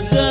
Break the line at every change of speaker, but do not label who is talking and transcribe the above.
la